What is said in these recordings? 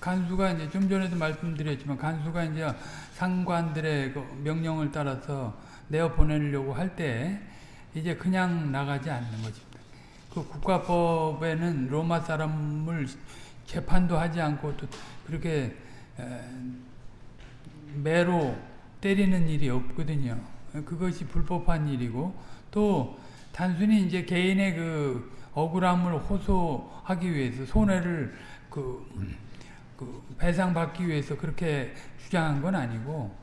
간수가 이제 좀 전에도 말씀드렸지만 간수가 이제 상관들의 그 명령을 따라서 내어 보내려고 할 때 이제 그냥 나가지 않는 것입니다. 그 국가법에는 로마 사람을 재판도 하지 않고 또 그렇게 매로 때리는 일이 없거든요. 그것이 불법한 일이고 또 단순히 이제 개인의 그 억울함을 호소하기 위해서 손해를 그, 그 배상받기 위해서 그렇게 주장한 건 아니고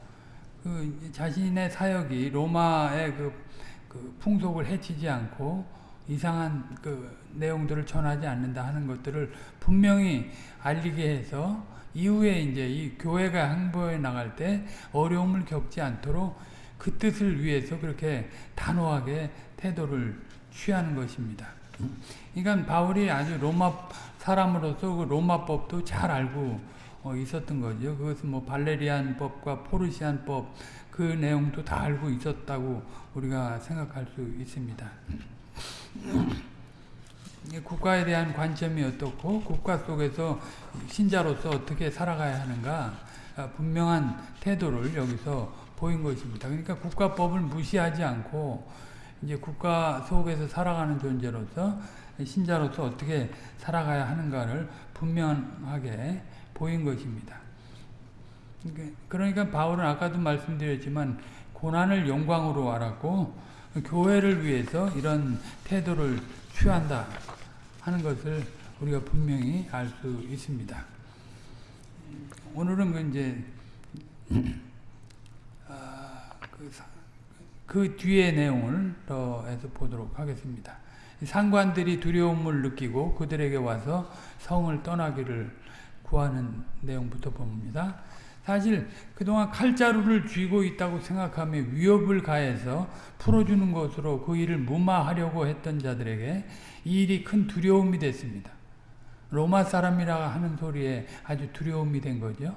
그 자신의 사역이 로마의 그, 그 풍속을 해치지 않고 이상한 그 내용들을 전하지 않는다 하는 것들을 분명히 알리게 해서 이후에 이제 이 교회가 행보해 나갈 때 어려움을 겪지 않도록 그 뜻을 위해서 그렇게 단호하게 태도를 취하는 것입니다. 그러니까 바울이 아주 로마 사람으로서 그 로마법도 잘 알고 어, 있었던 거죠. 그것은 뭐 발레리안 법과 포르시안 법 그 내용도 다 알고 있었다고 우리가 생각할 수 있습니다. 국가에 대한 관점이 어떻고 국가 속에서 신자로서 어떻게 살아가야 하는가 아, 분명한 태도를 여기서 보인 것입니다. 그러니까 국가법을 무시하지 않고 이제 국가 속에서 살아가는 존재로서 신자로서 어떻게 살아가야 하는가를 분명하게 보인 것입니다. 그러니까, 그러니까 바울은 아까도 말씀드렸지만 고난을 영광으로 알았고 교회를 위해서 이런 태도를 취한다 하는 것을 우리가 분명히 알 수 있습니다. 오늘은 그 이제 아, 그, 그 뒤의 내용을 더 해서 보도록 하겠습니다. 상관들이 두려움을 느끼고 그들에게 와서 성을 떠나기를 구하는 내용부터 봅니다. 사실 그동안 칼자루를 쥐고 있다고 생각하며 위협을 가해서 풀어주는 것으로 그 일을 무마하려고 했던 자들에게 이 일이 큰 두려움이 됐습니다. 로마 사람이라 하는 소리에 아주 두려움이 된 거죠.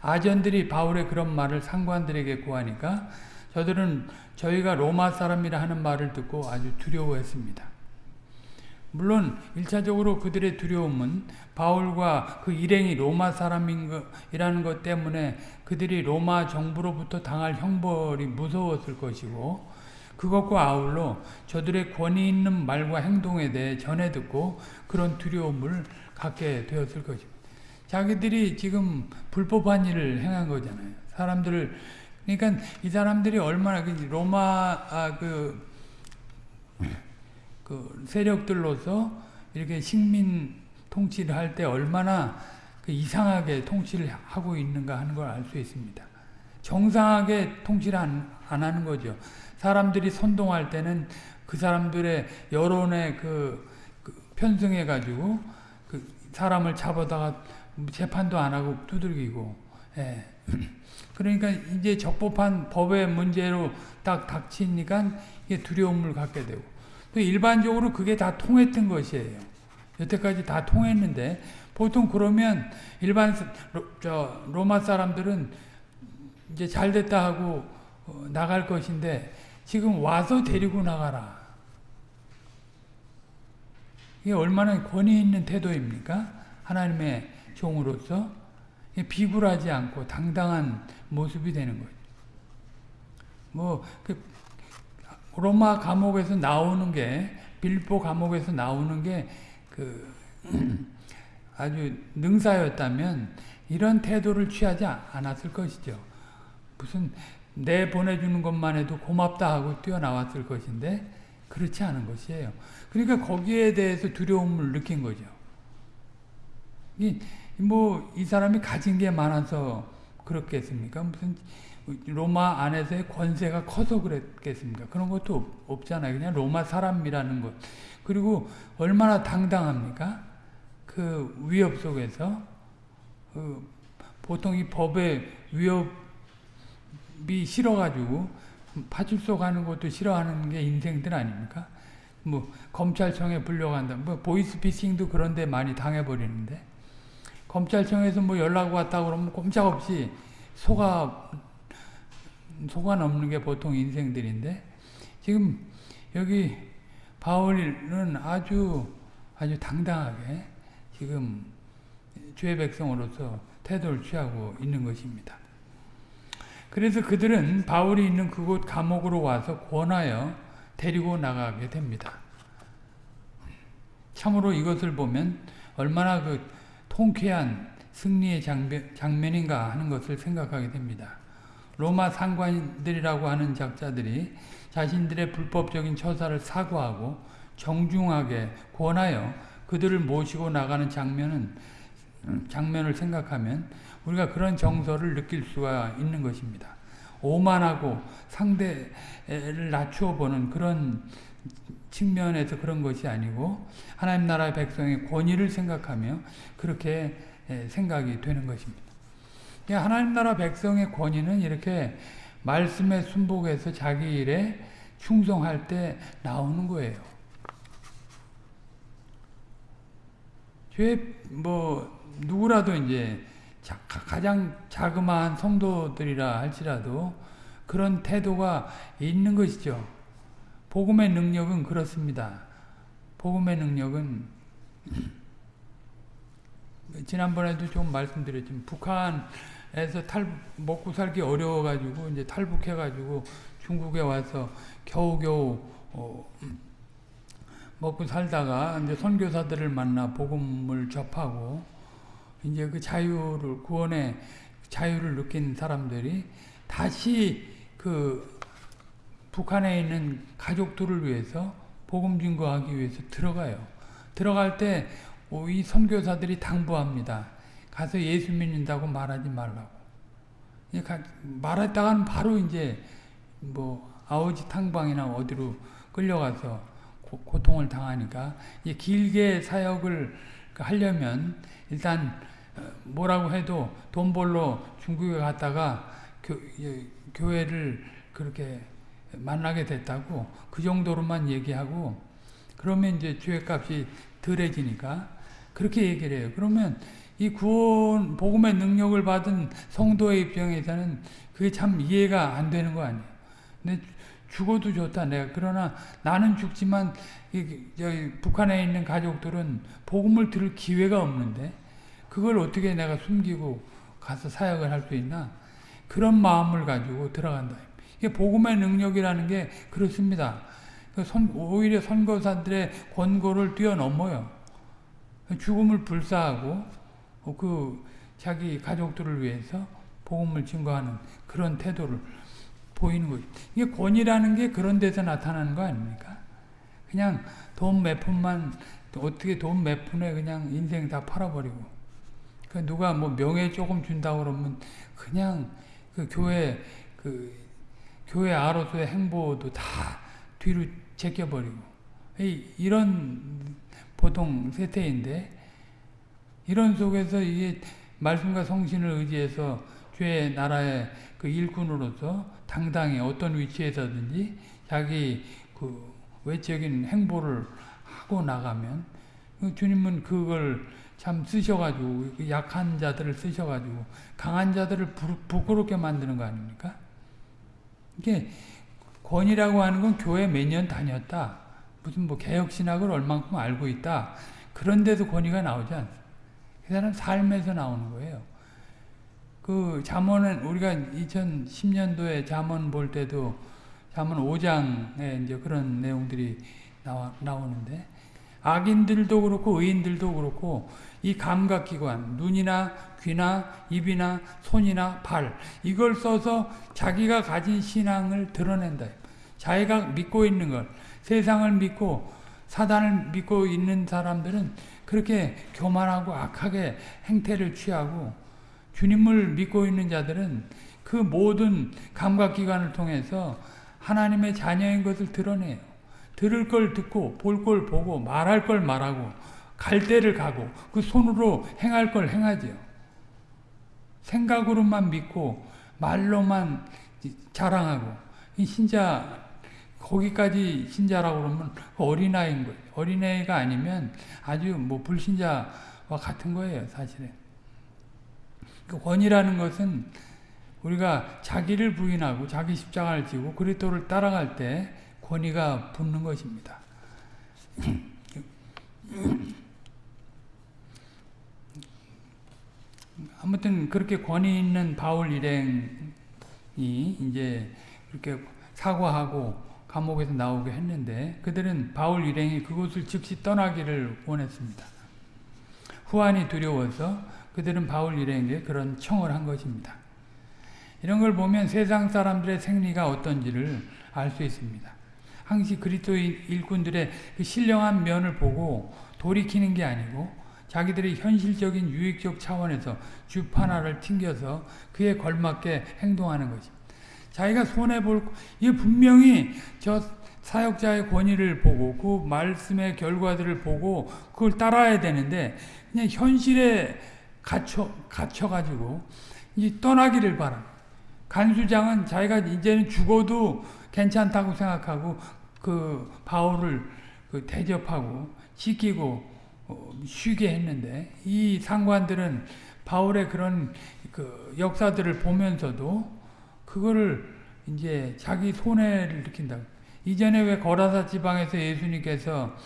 아전들이 바울의 그런 말을 상관들에게 구하니까 저들은 저희가 로마 사람이라 하는 말을 듣고 아주 두려워했습니다. 물론 1차적으로 그들의 두려움은 바울과 그 일행이 로마 사람이라는 것 때문에 그들이 로마 정부로부터 당할 형벌이 무서웠을 것이고 그것과 아울러 저들의 권위 있는 말과 행동에 대해 전해 듣고 그런 두려움을 갖게 되었을 것입니다. 자기들이 지금 불법한 일을 행한 거잖아요. 사람들을 그러니까 이 사람들이 얼마나 그 로마 아, 그, 그 세력들로서 이렇게 식민 통치를 할 때 얼마나 그 이상하게 통치를 하고 있는가 하는 걸 알 수 있습니다. 정상하게 통치를 안, 안 하는 거죠. 사람들이 선동할 때는 그 사람들의 여론에 그, 그 편승해가지고 그 사람을 잡아다가 재판도 안 하고 두들기고, 예. 그러니까 이제 적법한 법의 문제로 딱 닥치니까 이게 두려움을 갖게 되고, 또 일반적으로 그게 다 통했던 것이에요. 여태까지 다 통했는데, 보통 그러면 일반 로, 저 로마 사람들은 이제 잘 됐다 하고 어, 나갈 것인데 지금 와서 데리고 나가라. 이게 얼마나 권위 있는 태도입니까? 하나님의 종으로서 비굴하지 않고 당당한 모습이 되는 거죠. 뭐, 그, 로마 감옥에서 나오는 게, 빌보 감옥에서 나오는 게, 그, 아주 능사였다면, 이런 태도를 취하지 않았을 것이죠. 무슨, 내 보내주는 것만 해도 고맙다 하고 뛰어나왔을 것인데, 그렇지 않은 것이에요. 그러니까 거기에 대해서 두려움을 느낀 거죠. 이, 뭐, 이 사람이 가진 게 많아서 그렇겠습니까? 무슨, 로마 안에서의 권세가 커서 그랬겠습니까? 그런 것도 없잖아요. 그냥 로마 사람이라는 것. 그리고 얼마나 당당합니까? 그 위협 속에서. 그 보통 이 법의 위협이 싫어가지고 파출소 가는 것도 싫어하는 게 인생들 아닙니까? 뭐 검찰청에 불려간다. 뭐 보이스피싱도 그런데 많이 당해버리는데 검찰청에서 뭐 연락 왔다 그러면 꼼짝없이 속아 속아 넘는 게 보통 인생들인데 지금 여기 바울은 아주 아주 당당하게 지금 주의 백성으로서 태도를 취하고 있는 것입니다. 그래서 그들은 바울이 있는 그곳 감옥으로 와서 권하여 데리고 나가게 됩니다. 참으로 이것을 보면 얼마나 그 통쾌한 승리의 장면, 인가 하는 것을 생각하게 됩니다. 로마 상관들이라고 하는 작자들이 자신들의 불법적인 처사를 사과하고 정중하게 권하여 그들을 모시고 나가는 장면은 장면을 생각하면 우리가 그런 정서를 느낄 수가 있는 것입니다. 오만하고 상대를 낮추어 보는 그런 측면에서 그런 것이 아니고 하나님 나라의 백성의 권위를 생각하며 그렇게 생각이 되는 것입니다. 하나님 나라 백성의 권위는 이렇게 말씀에 순복해서 자기 일에 충성할 때 나오는 거예요. 죄, 뭐, 누구라도 이제 가장 자그마한 성도들이라 할지라도 그런 태도가 있는 것이죠. 복음의 능력은 그렇습니다. 복음의 능력은 지난번에도 좀 말씀드렸지만 북한에서 탈 먹고 살기 어려워 가지고 이제 탈북해 가지고 중국에 와서 겨우겨우 어, 먹고 살다가 이제 선교사들을 만나 복음을 접하고 이제 그 자유를 구원의 자유를 느낀 사람들이 다시 그 북한에 있는 가족들을 위해서 복음 증거하기 위해서 들어가요. 들어갈 때 이 선교사들이 당부합니다. 가서 예수 믿는다고 말하지 말라고. 말했다가는 바로 이제 뭐 아우지 탕방이나 어디로 끌려가서 고, 통을 당하니까 길게 사역을 하려면 일단 뭐라고 해도 돈 벌러 중국에 갔다가 교, 교회를 그렇게 만나게 됐다고 그 정도로만 얘기하고 그러면 이제 주회값이 덜해지니까 그렇게 얘기를 해요. 그러면 이 구원 복음의 능력을 받은 성도의 입장에서는 그게 참 이해가 안 되는 거 아니에요. 근데 죽어도 좋다 내가 그러나 나는 죽지만 이, 저기 북한에 있는 가족들은 복음을 들을 기회가 없는데 그걸 어떻게 내가 숨기고 가서 사역을 할 수 있나? 그런 마음을 가지고 들어간다. 이게 복음의 능력이라는 게 그렇습니다. 그 오히려 선거사들의 권고를 뛰어넘어요. 죽음을 불사하고 그 자기 가족들을 위해서 복음을 증거하는 그런 태도를 보이는 거죠. 이게 권위라는 게 그런 데서 나타나는 거 아닙니까? 그냥 돈 몇 푼만 어떻게 돈 몇 푼에 그냥 인생 다 팔아버리고 그 누가 뭐 명예 조금 준다 그러면 그냥 그 교회 그 교회 아로서의 행보도 다 뒤로 제껴버리고 이런 보통 세태인데 이런 속에서 이게 말씀과 성신을 의지해서 죄의 나라의 그 일꾼으로서 당당히 어떤 위치에서든지 자기 그 외적인 행보를 하고 나가면 주님은 그걸 참 쓰셔가지고 그 약한 자들을 쓰셔가지고 강한 자들을 부, 끄럽게 만드는 거 아닙니까? 이게 권이라고 하는 건 교회 매년 다녔다. 무슨 뭐 개혁신학을 얼만큼 알고 있다. 그런데도 권위가 나오지 않습니다. 그 사람 삶에서 나오는 거예요. 그 잠언은 우리가 2010년도에 잠언 볼 때도 잠언 5장에 이제 그런 내용들이 나와, 나오는데 악인들도 그렇고 의인들도 그렇고 이 감각기관 눈이나 귀나 입이나 손이나 발 이걸 써서 자기가 가진 신앙을 드러낸다. 자기가 믿고 있는 걸 세상을 믿고 사단을 믿고 있는 사람들은 그렇게 교만하고 악하게 행태를 취하고 주님을 믿고 있는 자들은 그 모든 감각기관을 통해서 하나님의 자녀인 것을 드러내요. 들을 걸 듣고 볼 걸 보고 말할 걸 말하고 갈 데를 가고 그 손으로 행할 걸 행하지요. 생각으로만 믿고 말로만 자랑하고 이 신자 거기까지 신자라고 그러면 그 어린아이인 거예요. 어린애가 아니면 아주 뭐 불신자와 같은 거예요, 사실은. 그 원이라는 것은 우리가 자기를 부인하고 자기 십자가를 지고 그리스도를 따라갈 때 권위가 붙는 것입니다. 아무튼 그렇게 권위 있는 바울 일행이 이제 그렇게 사과하고 감옥에서 나오게 했는데 그들은 바울 일행이 그곳을 즉시 떠나기를 원했습니다. 후환이 두려워서 그들은 바울 일행에게 그런 청을 한 것입니다. 이런 걸 보면 세상 사람들의 생리가 어떤지를 알 수 있습니다. 항시 그리스도인 일꾼들의 그 신령한 면을 보고 돌이키는 게 아니고 자기들의 현실적인 유익적 차원에서 줍 하나를 튕겨서 그에 걸맞게 행동하는 것입니다. 자기가 손해볼, 이게 분명히 저 사역자의 권위를 보고 그 말씀의 결과들을 보고 그걸 따라야 되는데 그냥 현실에 갇혀, 갇혀가지고 이 떠나기를 바라. 간수장은 자기가 이제는 죽어도 괜찮다고 생각하고 그 바울을 그 대접하고 지키고 어, 쉬게 했는데 이 상관들은 바울의 그런 그 역사들을 보면서도 그거를 이제 자기 손해를 느낀다. 이전에 왜 거라사 지방에서 예수님께서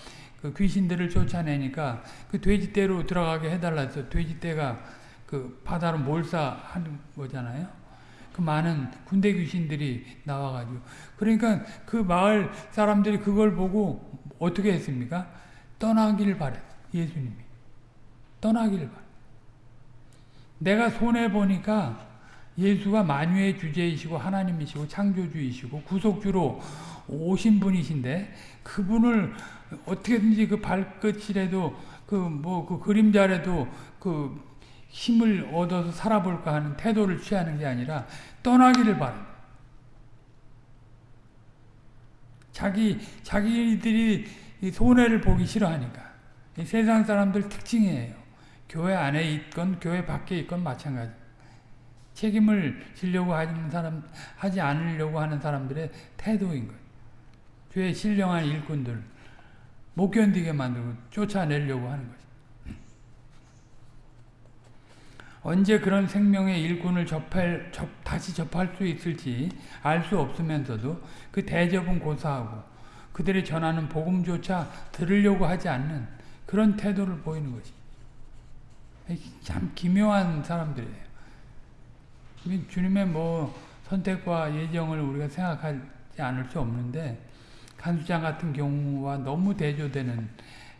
그 귀신들을 쫓아내니까 그 돼지떼로 들어가게 해달라 해서 돼지떼가 그 바다로 몰사하는 거잖아요. 그 많은 군대 귀신들이 나와가지고. 그러니까 그 마을 사람들이 그걸 보고 어떻게 했습니까? 떠나기를 바랬어. 예수님이. 떠나기를 바래. 내가 손해 보니까 예수가 만유의 주제이시고 하나님이시고 창조주이시고 구속주로 오신 분이신데 그분을 어떻게든지 그 발끝이라도 그 뭐 그 그림자라도 그 힘을 얻어서 살아볼까 하는 태도를 취하는 게 아니라 떠나기를 바랍니다. 자기 자기들이 손해를 보기 싫어하니까 세상 사람들 특징이에요. 교회 안에 있건 교회 밖에 있건 마찬가지. 책임을 지려고 하는 사람 하지 않으려고 하는 사람들의 태도인 거예요. 주의 신령한 일꾼들 못 견디게 만들고 쫓아내려고 하는 거죠. 언제 그런 생명의 일꾼을 접할, 접, 다시 접할 수 있을지 알 수 없으면서도 그 대접은 고사하고 그들이 전하는 복음조차 들으려고 하지 않는 그런 태도를 보이는 거지. 참 기묘한 사람들이에요. 주님의 뭐 선택과 예정을 우리가 생각하지 않을 수 없는데 간수장 같은 경우와 너무 대조되는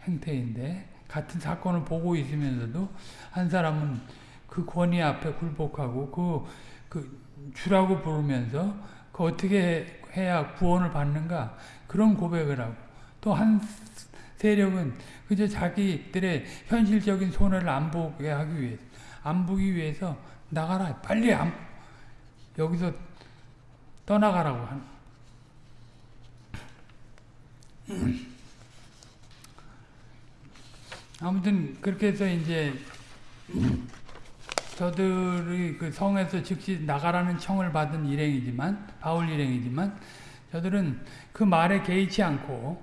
행태인데 같은 사건을 보고 있으면서도 한 사람은 그 권위 앞에 굴복하고 그, 그 주라고 부르면서 그 어떻게 해야 구원을 받는가 그런 고백을 하고 또 한 세력은 그저 자기들의 현실적인 손해를 안 보게 하기 위해서 안 보기 위해서 나가라 빨리 안, 여기서 떠나가라고 하는. 아무튼 그렇게 해서 이제 저들이 그 성에서 즉시 나가라는 청을 받은 일행이지만 바울 일행이지만 저들은 그 말에 개의치 않고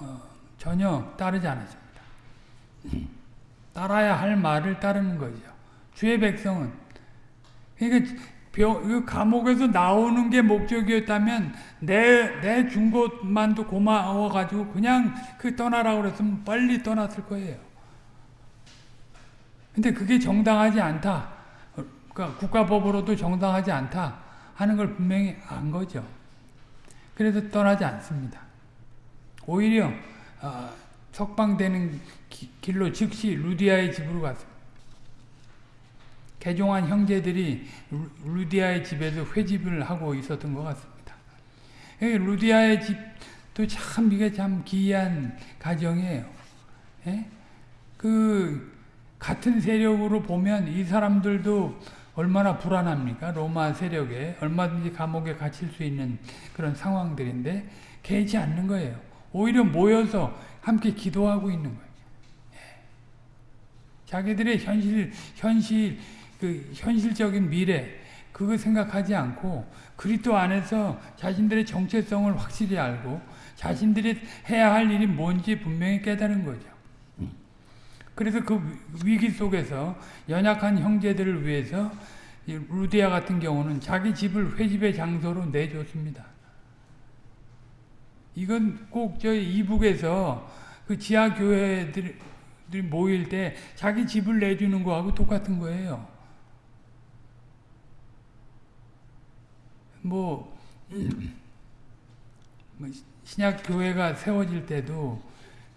어, 전혀 따르지 않았습니다. 따라야 할 말을 따르는 거죠. 주의 백성은 그러니까 병, 감옥에서 나오는 게 목적이었다면 내, 내 준 것만도 고마워가지고 그냥 그 떠나라고 그랬으면 빨리 떠났을 거예요. 근데 그게 정당하지 않다. 그러니까 국가법으로도 정당하지 않다 하는 걸 분명히 안 거죠. 그래서 떠나지 않습니다. 오히려 어, 석방되는 기, 길로 즉시 루디아의 집으로 갔습니다. 개종한 형제들이 루디아의 집에서 회집을 하고 있었던 것 같습니다. 루디아의 집도 참 이게 참 기이한 가정이에요. 예? 그 같은 세력으로 보면 이 사람들도 얼마나 불안합니까? 로마 세력에 얼마든지 감옥에 갇힐 수 있는 그런 상황들인데 개의치 않는 거예요. 오히려 모여서 함께 기도하고 있는 거예요. 예. 자기들의 현실 현실 그 현실적인 미래 그거 생각하지 않고 그리스도 안에서 자신들의 정체성을 확실히 알고 자신들이 해야 할 일이 뭔지 분명히 깨달은 거죠. 그래서 그 위기 속에서 연약한 형제들을 위해서 루디아 같은 경우는 자기 집을 회집의 장소로 내줬습니다. 이건 꼭 저희 이북에서 그 지하 교회들이 모일 때 자기 집을 내주는 거하고 똑같은 거예요. 뭐, 뭐 신약 교회가 세워질 때도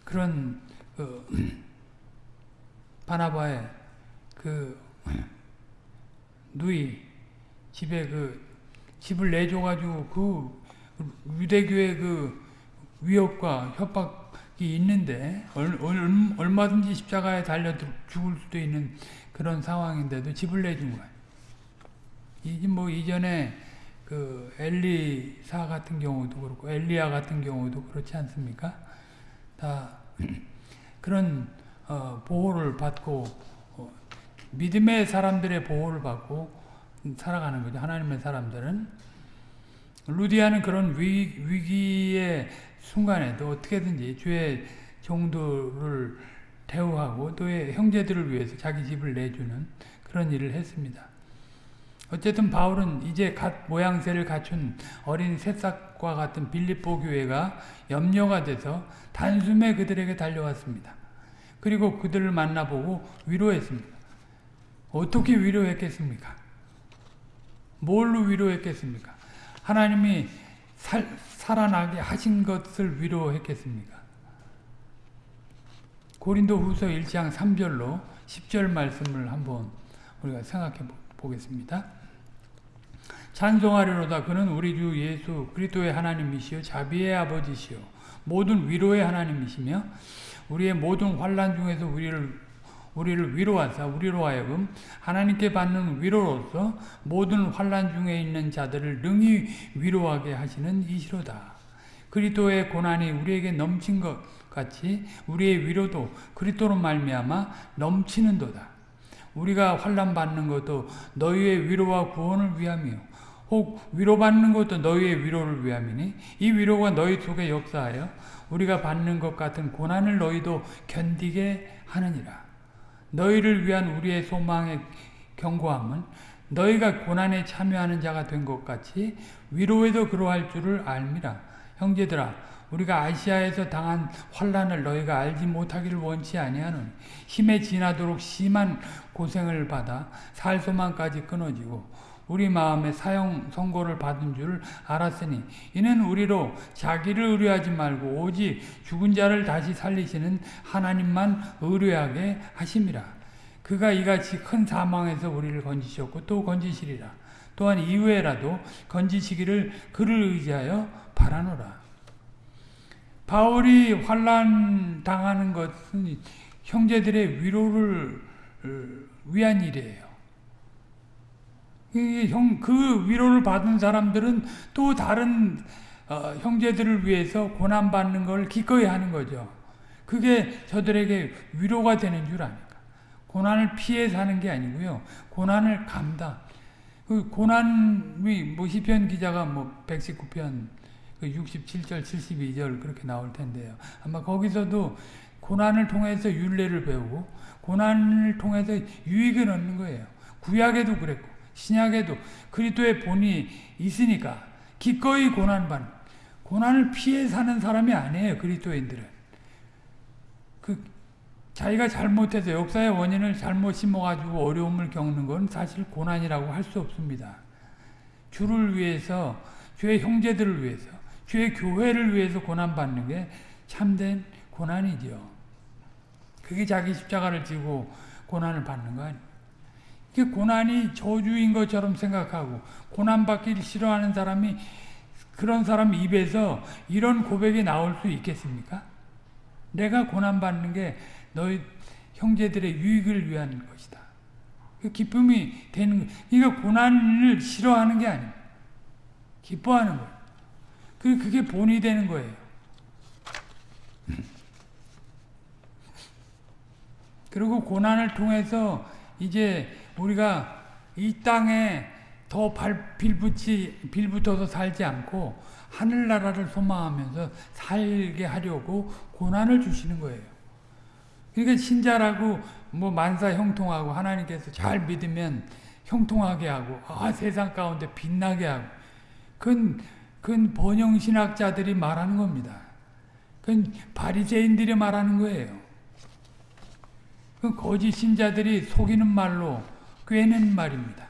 그런 그 바나바의 그 누이 집에 그 집을 내줘가지고 그 유대교의 그 위협과 협박이 있는데 얼, 얼, 마든지 십자가에 달려 죽을 수도 있는 그런 상황인데도 집을 내준 거야. 이뭐 이전에 그 엘리사 같은 경우도 그렇고 엘리야 같은 경우도 그렇지 않습니까? 다 그런 어, 보호를 받고 어, 믿음의 사람들의 보호를 받고 살아가는 거죠. 하나님의 사람들은 루디아는 그런 위, 위기의 순간에도 어떻게든지 주의 종도를 대우하고 또 형제들을 위해서 자기 집을 내주는 그런 일을 했습니다. 어쨌든 바울은 이제 갓 모양새를 갖춘 어린 새싹과 같은 빌립보 교회가 염려가 돼서 단숨에 그들에게 달려왔습니다. 그리고 그들을 만나보고 위로했습니다. 어떻게 위로했겠습니까? 뭘로 위로했겠습니까? 하나님이 살, 살아나게 하신 것을 위로했겠습니까? 고린도 후서 1장 3절로 10절 말씀을 한번 우리가 생각해 보겠습니다. 찬송하리로다 그는 우리 주 예수 그리스도의 하나님이시요 자비의 아버지시요 모든 위로의 하나님이시며 우리의 모든 환란 중에서 우리를 우리를 위로하사 우리로 하여금 하나님께 받는 위로로서 모든 환란 중에 있는 자들을 능히 위로하게 하시는 이시로다. 그리스도의 고난이 우리에게 넘친 것 같이 우리의 위로도 그리스도로 말미암아 넘치는도다. 우리가 환란 받는 것도 너희의 위로와 구원을 위함이요 혹 위로받는 것도 너희의 위로를 위함이니 이 위로가 너희 속에 역사하여 우리가 받는 것 같은 고난을 너희도 견디게 하느니라. 너희를 위한 우리의 소망의 경고함은 너희가 고난에 참여하는 자가 된 것 같이 위로에도 그러할 줄을 알미라. 형제들아 우리가 아시아에서 당한 환란을 너희가 알지 못하기를 원치 아니하노니 힘에 지나도록 심한 고생을 받아 살 소망까지 끊어지고 우리 마음에 사형 선고를 받은 줄 알았으니 이는 우리로 자기를 의뢰하지 말고 오직 죽은 자를 다시 살리시는 하나님만 의뢰하게 하심이라. 그가 이같이 큰 사망에서 우리를 건지셨고 또 건지시리라. 또한 이후에라도 건지시기를 그를 의지하여 바라노라. 바울이 환란 당하는 것은 형제들의 위로를 위한 일이에요. 형, 그 위로를 받은 사람들은 또 다른 어, 형제들을 위해서 고난받는 걸 기꺼이 하는 거죠. 그게 저들에게 위로가 되는 줄 아니까. 고난을 피해 사는 게 아니고요. 고난을 감당. 그 고난이 뭐 시편 기자가 뭐 119편 그 67절 72절 그렇게 나올 텐데요. 아마 거기서도 고난을 통해서 윤례를 배우고 고난을 통해서 유익을 얻는 거예요. 구약에도 그랬고 신약에도 그리스도의 본이 있으니까 기꺼이 고난받는 고난을 피해 사는 사람이 아니에요. 그리스도인들은 그 자기가 잘못해서 역사의 원인을 잘못 심어가지고 어려움을 겪는 건 사실 고난이라고 할 수 없습니다. 주를 위해서 주의 형제들을 위해서 주의 교회를 위해서 고난받는 게 참된 고난이죠. 그게 자기 십자가를 지고 고난을 받는 거 아니에요. 그 고난이 저주인 것처럼 생각하고 고난받기를 싫어하는 사람이 그런 사람 입에서 이런 고백이 나올 수 있겠습니까? 내가 고난받는 게 너희 형제들의 유익을 위한 것이다. 그 기쁨이 되는 거. 이거 고난을 싫어하는 게 아니에요. 기뻐하는 거예요. 그 그게 본이 되는 거예요. 그리고 고난을 통해서 이제 우리가 이 땅에 더 발, 빌붙이, 빌붙어서 살지 않고 하늘나라를 소망하면서 살게 하려고 고난을 주시는 거예요. 그러니까 신자라고 뭐 만사 형통하고 하나님께서 잘 믿으면 형통하게 하고 아 세상 가운데 빛나게 하고 그건, 그건 번영신학자들이 말하는 겁니다. 그건 바리새인들이 말하는 거예요. 그 거짓 신자들이 속이는 말로 꿰는 말입니다.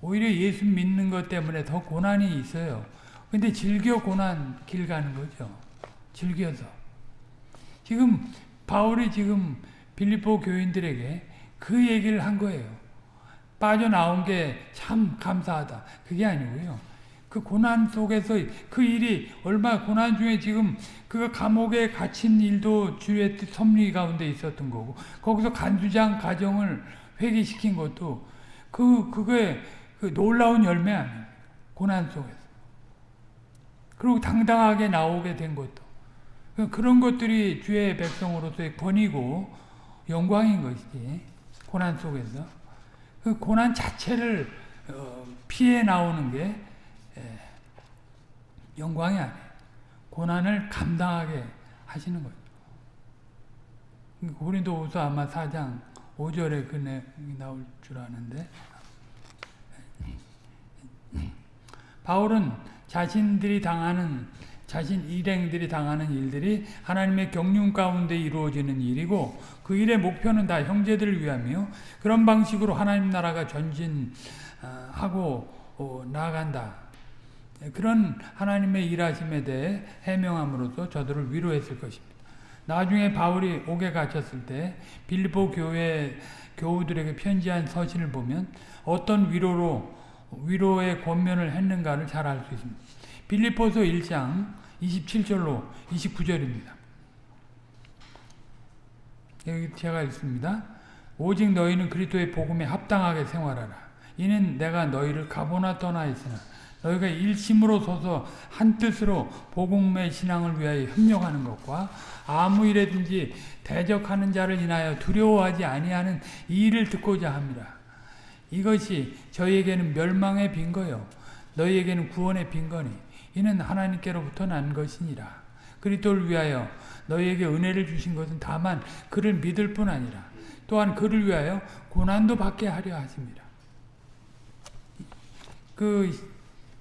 오히려 예수 믿는 것 때문에 더 고난이 있어요. 근데 즐겨 고난 길 가는 거죠. 즐겨서. 지금 바울이 지금 빌립보 교인들에게 그 얘기를 한 거예요. 빠져나온 게 참 감사하다. 그게 아니고요. 그 고난 속에서 그 일이 얼마 고난 중에 지금 그 감옥에 갇힌 일도 주의 뜻 섭리 가운데 있었던 거고 거기서 간주장 가정을 회개시킨 것도 그 그게 그 놀라운 열매 아니에요. 고난 속에서. 그리고 당당하게 나오게 된 것도 그런 것들이 주의 백성으로서의 권위고 영광인 것이지 고난 속에서 그 고난 자체를 어, 피해 나오는 게 영광이 아니에요. 고난을 감당하게 하시는 거죠. 고린도후서 아마 4장 5절에 그 내용이 나올 줄 아는데 바울은 자신들이 당하는 자신 일행들이 당하는 일들이 하나님의 경륜 가운데 이루어지는 일이고 그 일의 목표는 다 형제들을 위함이요 그런 방식으로 하나님 나라가 전진하고 어, 나아간다. 그런 하나님의 일하심에 대해 해명함으로써 저들을 위로했을 것입니다. 나중에 바울이 옥에 갇혔을 때 빌립보 교회 교우들에게 편지한 서신을 보면 어떤 위로로 위로의 권면을 했는가를 잘 알 수 있습니다. 빌립보서 1장 27절로 29절입니다. 여기 제가 읽습니다. 오직 너희는 그리스도의 복음에 합당하게 생활하라. 이는 내가 너희를 가보나 떠나 있으나 너희가 일심으로 서서 한 뜻으로 복음의 신앙을 위하여 협력하는 것과 아무 일에든지 대적하는 자를 인하여 두려워하지 아니하는 이 일을 듣고자 합니다. 이것이 저희에게는 멸망의 빈거요 너희에게는 구원의 빈거니 이는 하나님께로부터 난 것이니라. 그리스도를 위하여 너희에게 은혜를 주신 것은 다만 그를 믿을 뿐 아니라 또한 그를 위하여 고난도 받게 하려 하십니다. 그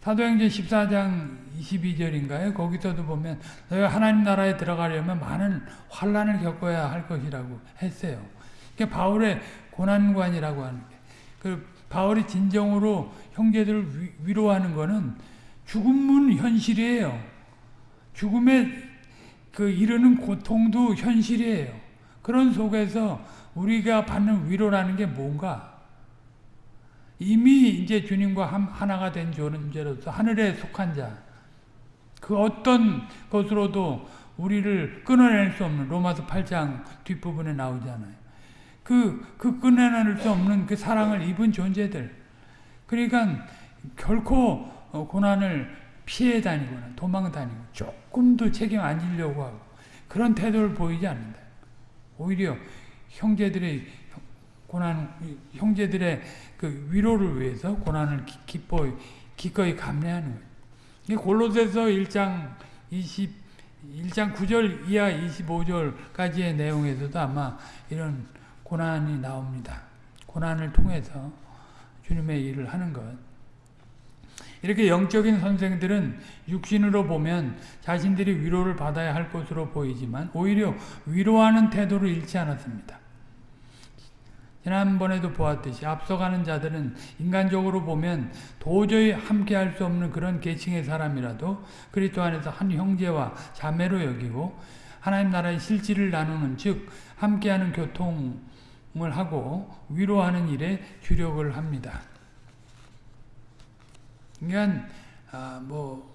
사도행전 14장 22절인가요? 거기서도 보면 너희가 하나님 나라에 들어가려면 많은 환란을 겪어야 할 것이라고 했어요. 그게 바울의 고난관이라고 하는 게. 그 바울이 진정으로 형제들을 위로하는 거는 죽음은 현실이에요. 죽음에 그 이르는 고통도 현실이에요. 그런 속에서 우리가 받는 위로라는 게 뭔가? 이미 이제 주님과 하나가 된 존재로서 하늘에 속한 자, 그 어떤 것으로도 우리를 끊어낼 수 없는 로마서 8장 뒷부분에 나오잖아요. 그, 그 끊어낼 수 없는 그 사랑을 입은 존재들. 그러니까 결코 어, 고난을 피해 다니거나 도망 다니고 조금도 책임 안 지려고 하고 그런 태도를 보이지 않는다. 오히려 형제들의 고난, 형제들의 그 위로를 위해서 고난을 기뻐, 기꺼이 감내하는 거예요. 골로새서 1장 20, 1장 9절 이하 25절까지의 내용에서도 아마 이런 고난이 나옵니다. 고난을 통해서 주님의 일을 하는 것. 이렇게 영적인 선생들은 육신으로 보면 자신들이 위로를 받아야 할 것으로 보이지만 오히려 위로하는 태도를 잃지 않았습니다. 지난번에도 보았듯이 앞서가는 자들은 인간적으로 보면 도저히 함께할 수 없는 그런 계층의 사람이라도 그리스도 안에서 한 형제와 자매로 여기고 하나님 나라의 실질을 나누는 즉 함께하는 교통을 하고 위로하는 일에 주력을 합니다. 그러니까 아, 뭐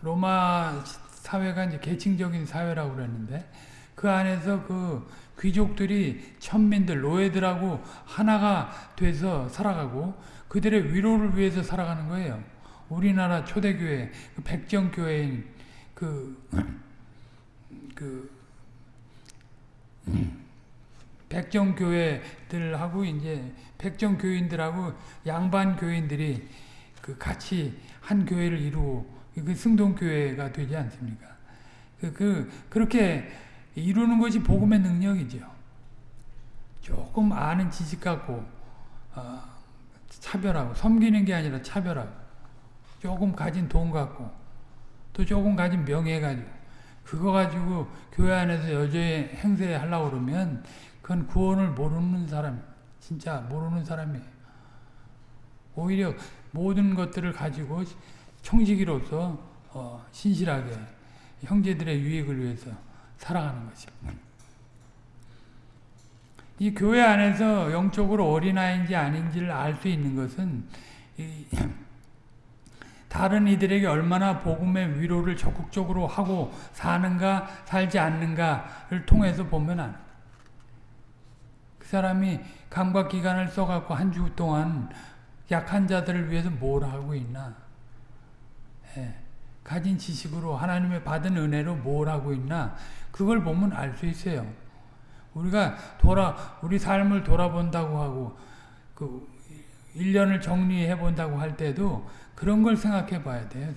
로마 사회가 이제 계층적인 사회라고 그랬는데 그 안에서 그 귀족들이 천민들 노예들하고 하나가 돼서 살아가고 그들의 위로를 위해서 살아가는 거예요. 우리나라 초대교회 그 백정교회인 그, 그 백정교회들하고 이제 백정교인들하고 양반 교인들이 그 같이 한 교회를 이루고 그 승동교회가 되지 않습니까? 그, 그, 그렇게 이루는 것이 복음의 능력이죠. 조금 아는 지식 갖고, 어, 차별하고, 섬기는 게 아니라 차별하고, 조금 가진 돈 갖고, 또 조금 가진 명예 가지고, 그거 가지고 교회 안에서 여전히 행세하려고 그러면, 그건 구원을 모르는 사람, 진짜 모르는 사람이에요. 오히려 모든 것들을 가지고 청지기로서 어, 신실하게 형제들의 유익을 위해서 살아가는 것입니다. 이 교회 안에서 영적으로 어린아이인지 아닌지를 알 수 있는 것은 다른 이들에게 얼마나 복음의 위로를 적극적으로 하고 사는가 살지 않는가를 통해서 보면 안. 그 사람이 감각기관을 써갖고 한 주 동안 약한 자들을 위해서 뭘 하고 있나? 예, 가진 지식으로 하나님의 받은 은혜로 뭘 하고 있나? 그걸 보면 알 수 있어요. 우리가 돌아 우리 삶을 돌아본다고 하고 그 1년을 정리해 본다고 할 때도 그런 걸 생각해 봐야 돼요.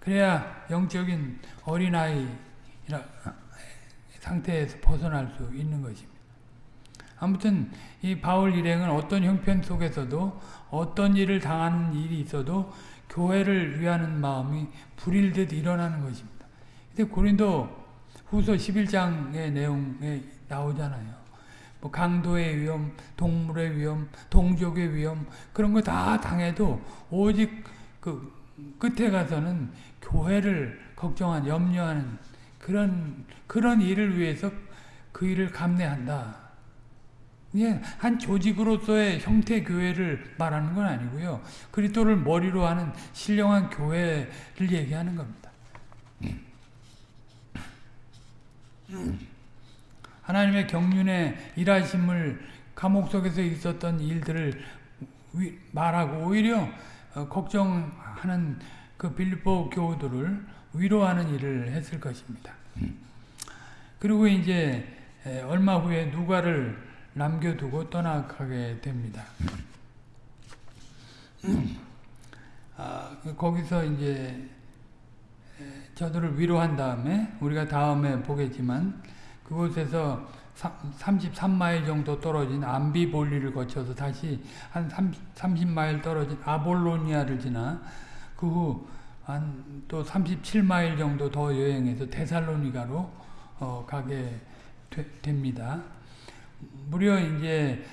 그래야 영적인 어린아이 상태에서 벗어날 수 있는 것입니다. 아무튼 이 바울 일행은 어떤 형편 속에서도 어떤 일을 당하는 일이 있어도 교회를 위하는 마음이 불일듯 일어나는 것입니다. 근데 고린도 후서 11장의 내용에 나오잖아요. 뭐 강도의 위험, 동물의 위험, 동족의 위험 그런 거 다 당해도 오직 그 끝에 가서는 교회를 걱정한 염려하는 그런 그런 일을 위해서 그 일을 감내한다. 이게 한 조직으로서의 형태 교회를 말하는 건 아니고요. 그리스도를 머리로 하는 신령한 교회를 얘기하는 겁니다. 하나님의 경륜에 일하심을 감옥 속에서 있었던 일들을 말하고 오히려 어, 걱정하는 그 빌립보 교우들을 위로하는 일을 했을 것입니다. 그리고 이제 얼마 후에 누가를 남겨두고 떠나가게 됩니다. 아, 거기서 이제 저들을 위로한 다음에 우리가 다음에 보겠지만 그곳에서 33마일 정도 떨어진 암비볼리를 거쳐서 다시 한 30마일 떨어진 아볼로니아를 지나 그 후 한 또 37마일 정도 더 여행해서 데살로니가로 어 가게 되, 됩니다. 무려 이제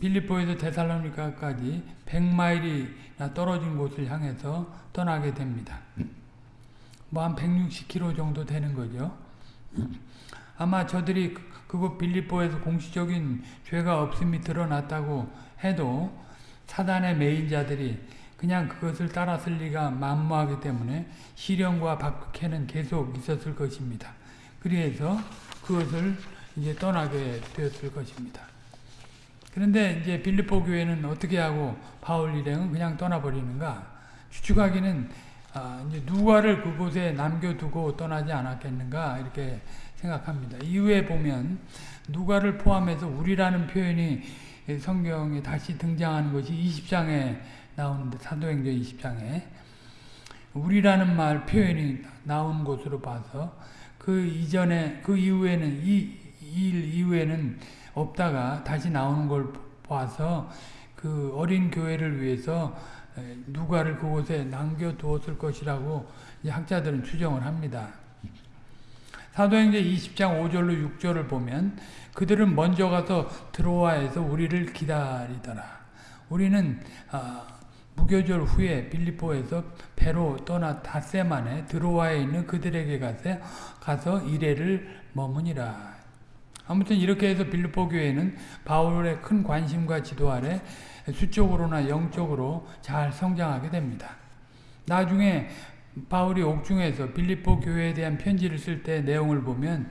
빌리포에서 데살로니가까지 100마일이나 떨어진 곳을 향해서 떠나게 됩니다. 뭐 한 160km 정도 되는 거죠. 아마 저들이 그, 그곳 빌립보에서 공식적인 죄가 없음이 드러났다고 해도 사단의 메인 자들이 그냥 그것을 따랐을 리가 만무하기 때문에 시련과 박해는 계속 있었을 것입니다. 그래서 그것을 이제 떠나게 되었을 것입니다. 그런데 이제 빌립보 교회는 어떻게 하고 바울 일행은 그냥 떠나버리는가? 추측하기는 아, 이제 누가를 그곳에 남겨두고 떠나지 않았겠는가 이렇게 생각합니다. 이후에 보면 누가를 포함해서 우리라는 표현이 성경에 다시 등장하는 것이 20장에 나오는데 사도행전 20장에 우리라는 말 표현이 나온 것으로 봐서 그 이전에 그 이후에는 이 일 이후에는 없다가 다시 나오는 걸 봐서 그 어린 교회를 위해서 누가를 그곳에 남겨두었을 것이라고 학자들은 추정을 합니다. 사도행전 20장 5절로 6절을 보면 그들은 먼저 가서 드로아에서 우리를 기다리더라. 우리는 어, 무교절 후에 빌리포에서 배로 떠나 닷새 만에 드로아에 있는 그들에게 가서, 가서 이래를 머무니라. 아무튼 이렇게 해서 빌리포 교회는 바울의 큰 관심과 지도 아래 수적으로나 영적으로 잘 성장하게 됩니다. 나중에 바울이 옥중에서 빌립보 교회에 대한 편지를 쓸 때 내용을 보면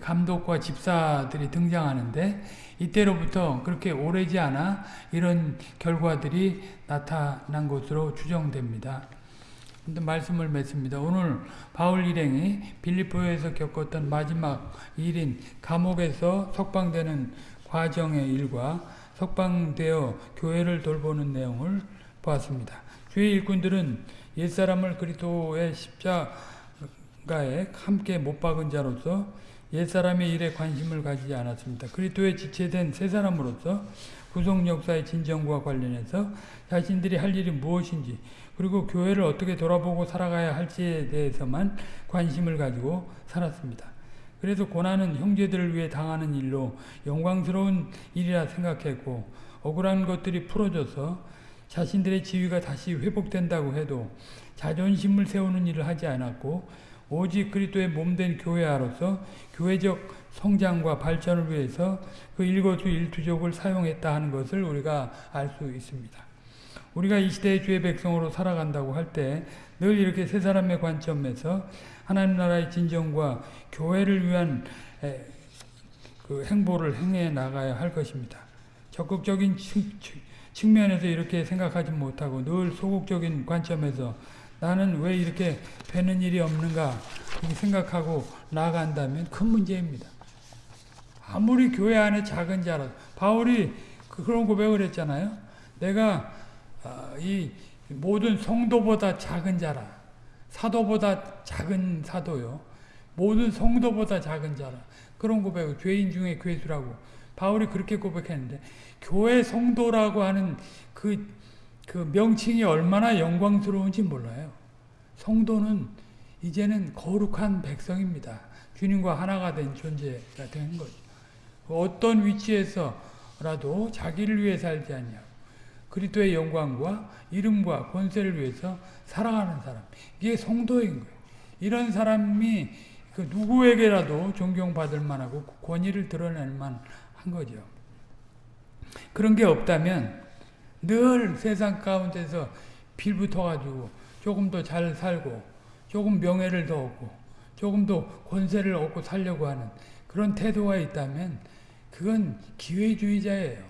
감독과 집사들이 등장하는데 이때로부터 그렇게 오래지 않아 이런 결과들이 나타난 것으로 추정됩니다. 말씀을 맺습니다. 오늘 바울 일행이 빌립보에서 겪었던 마지막 일인 감옥에서 석방되는 과정의 일과 석방되어 교회를 돌보는 내용을 보았습니다. 주의 일꾼들은 옛사람을 그리스도의 십자가에 함께 못 박은 자로서 옛사람의 일에 관심을 가지지 않았습니다. 그리스도의 지체된 새 사람으로서 구속 역사의 진정과 관련해서 자신들이 할 일이 무엇인지 그리고 교회를 어떻게 돌아보고 살아가야 할지에 대해서만 관심을 가지고 살았습니다. 그래서 고난은 형제들을 위해 당하는 일로 영광스러운 일이라 생각했고 억울한 것들이 풀어져서 자신들의 지위가 다시 회복된다고 해도 자존심을 세우는 일을 하지 않았고 오직 그리스도의 몸된 교회아로서 교회적 성장과 발전을 위해서 그 일거수일투족을 사용했다 하는 것을 우리가 알 수 있습니다. 우리가 이 시대의 주의 백성으로 살아간다고 할 때 늘 이렇게 세 사람의 관점에서 하나님 나라의 진정과 교회를 위한 에, 그 행보를 행해 나가야 할 것입니다. 적극적인 측면에서 이렇게 생각하지 못하고 늘 소극적인 관점에서 나는 왜 이렇게 되는 일이 없는가 생각하고 나아간다면 큰 문제입니다. 아무리 교회 안에 작은 자라 바울이 그런 고백을 했잖아요. 내가 아, 이 모든 성도보다 작은 자라 사도보다 작은 사도요. 모든 성도보다 작은 자라 그런 고백을 죄인 중에 괴수라고 바울이 그렇게 고백했는데 교회 성도라고 하는 그, 그 명칭이 얼마나 영광스러운지 몰라요. 성도는 이제는 거룩한 백성입니다. 주님과 하나가 된 존재가 된 거죠. 어떤 위치에서라도 자기를 위해 살지 않냐고. 그리스도의 영광과 이름과 권세를 위해서 살아가는 사람. 이게 성도인 거예요. 이런 사람이 그 누구에게라도 존경받을 만하고 권위를 드러낼 만한 거죠. 그런 게 없다면 늘 세상 가운데서 빌붙어가지고 조금 더 잘 살고 조금 명예를 더 얻고 조금 더 권세를 얻고 살려고 하는 그런 태도가 있다면 그건 기회주의자예요.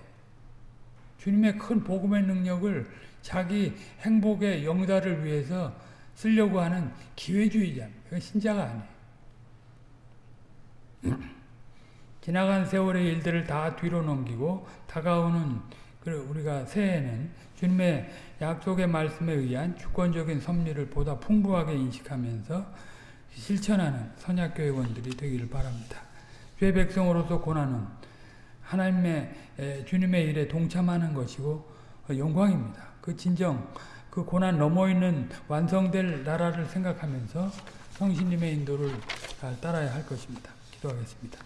주님의 큰 복음의 능력을 자기 행복의 영달을 위해서 쓰려고 하는 기회주의자입니다. 신자가 아니에요. 지나간 세월의 일들을 다 뒤로 넘기고 다가오는 우리가 새해는 주님의 약속의 말씀에 의한 주권적인 섭리를 보다 풍부하게 인식하면서 실천하는 선약교회원들이 되기를 바랍니다. 죄 백성으로서 고난은 하나님의 주님의 일에 동참하는 것이고 영광입니다. 그 진정 그 고난 넘어 있는 완성될 나라를 생각하면서 성신님의 인도를 잘 따라야 할 것입니다. 기도하겠습니다.